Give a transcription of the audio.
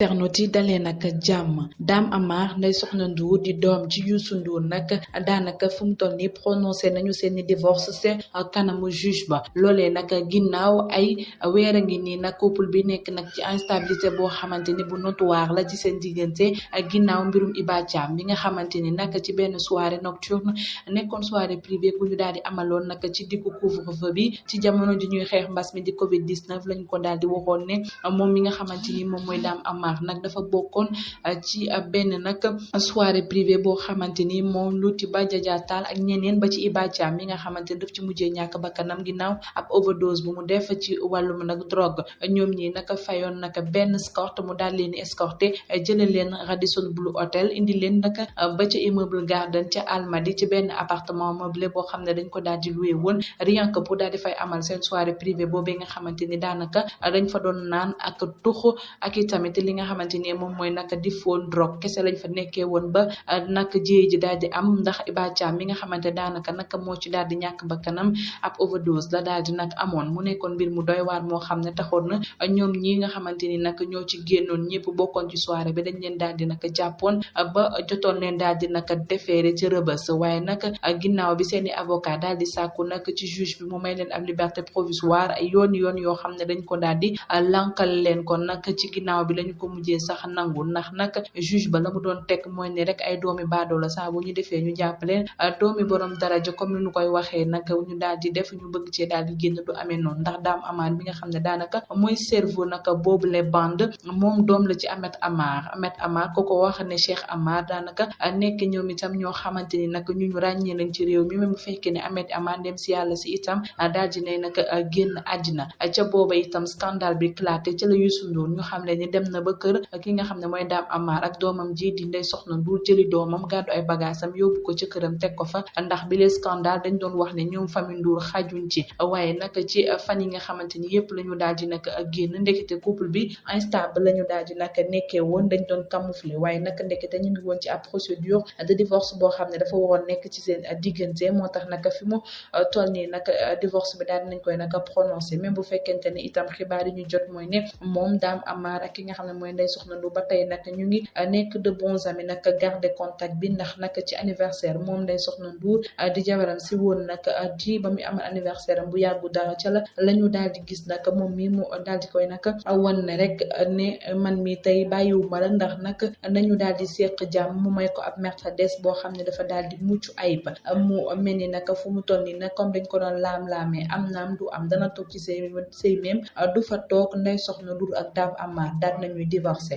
internautes yi dalee nag jàmm Dame Amar Ndeye Soxna Ndour di doom ci Youssou Ndour nag daanaka fu mu toll nii prononcé nañu seeni divorce seen kanamu juge ba loolee nag ginnaaw ay weer a ngi nii nag couple bi nekk nag ci instabilité boo xamante ni bu notoire la ci seen diggante ak ginnaaw mbirum Iba Thiam mi nga xamante ni nag ci benn soirée nocturne nekkoon soirée privée bu ñu daal di amaloon nag ci diggu couvre-feu bi ci jamono ji ñuy xeex mbas mi di Covid 19 lañ ko daal di waxoon ne moom mi nga xamante ni moom mooy Dame Amar nag dafa bokkoon uh, ci uh, benn nag soirée privée boo xamante ni moom Louty Ba Jaja Tall ak ñeneen ba ci Iba Thiam mi nga xamante ni daf ci mujjee ñàkk bakkanam ginnaaw ab overdose bu mu def ci wàllum nag drogue ñoom ñi naka fayoon naka benn escorte mu daal leen escorté jëlee leen Radisson Blu Hotel indi leen naka ba ca immeuble Garden ca Almadi ci benn appartement meublé boo xam ne dañ ko daal di loué woon rien que pour daal di fay amal seen soirée privée boobee nga xamante ni daanaka dañ fa doon naan ak tuxu ak i tamit li nga xamante ni moom mooy nag di fóon drogue kese lañ fa nekkee woon ba euh, nag jiyee ji daal di am ndax Iba Thiam mi nga xamante daanaka nag moo ci daal di ñàkk bakkanam ab overdose la daal di nag amoon mu nekkoon mbir mu doy waar moo xam ne taxoon na euh, ñoom ñi nga xamante ni nag ñoo ci génnoon ñëpp bokkoon ci soirée bi dañ leen daal di nag jàppoon euh, ba jotoon leen daal di nag defeere ci rëbës waaye nag ginnaaw bi seeni avocat daal di sàkku nag ci juge mu may leen ab liberté provisoire ay yoon yoon yoo xam ne dañ ko daal di lankal leen ko nag ci ginnaaw bi lañu ko mujjee sax nangu ndax nag juge ba la mu doon teg mooy ne rek ay doomi baadoo la saa bu ñu defee ñu jàpp leen doomi borom daraja comme ni ñu koy waxee nag ñu daal di def ñu bëgg cee daal di génn du amee noonu ndax daam amaan bi nga xam ne daanaka mooy cerveau nag boobu les bandes moom doom la ci Ahmed Amar Ahmed Amar ko ko wax ne Cheikh Amar daanaka nekk ñoom itam ñoo xamante ni nag ñu ñu ràññee lañ ci réew mi même bu fekkee ne Ahmed Amar dem si yàlla si itam daal di ne nag génn àddina ca booba itam scandale bi éclaté ca la Youssou Ndour ñu xam ne ni dem na ba kër ki nga xam ne mooy Dame Amar ak doomam ji di Ndeye Soxna Ndour jëli doomam gàddu ay bagaasam yóbbu ko ca këram teg ko fa ndax bi le scandale dañ doon wax ne ñoom famille Ndour xajuñ ci waaye nag ci fan yi nga xamante xamante ni yëpp la ñu daal di nag génn ndekete couple bi instable la ñu daal di nag nekkee woon dañ doon camoufler waaye nag ndekete ñu ngi woon ci ab procédure de divorce boo xam ne dafa waroon nekk ci seen diggante moo tax nag fi mu euh, toll nii nag euh, divorce bi daal dinañ koy nag prononcé même bu fekkente ne itam xibaar yi ñu jot mooy ne moom daam amaar ak ki nga xam ne mooy ndey soxna lu ba tey nag ñu ngi euh, nekk de bons amis nag garder contact bi ndax nag ci anniversaire moom ndey soxna bu ah, di jabaram si woon nag ah, di ba muy amal anniversaire am bu yàggu dara ca la la ñu daal di gis nag moom mi mu daal di koy nag ah, wan ne rek ne man mi tey bàyyiwuma la ndax nag nañu daal di seq jàmm mu may ko ab Mercedes boo xam ne dafa daal di mucc ayib mu mel ni nag fu mu toll nii nag comme dañ ko doon laam-laamee am naam du am dana toog ci sëy sëy même du fa toog nday soxna dur ak daam amaar daal nañuy divorcé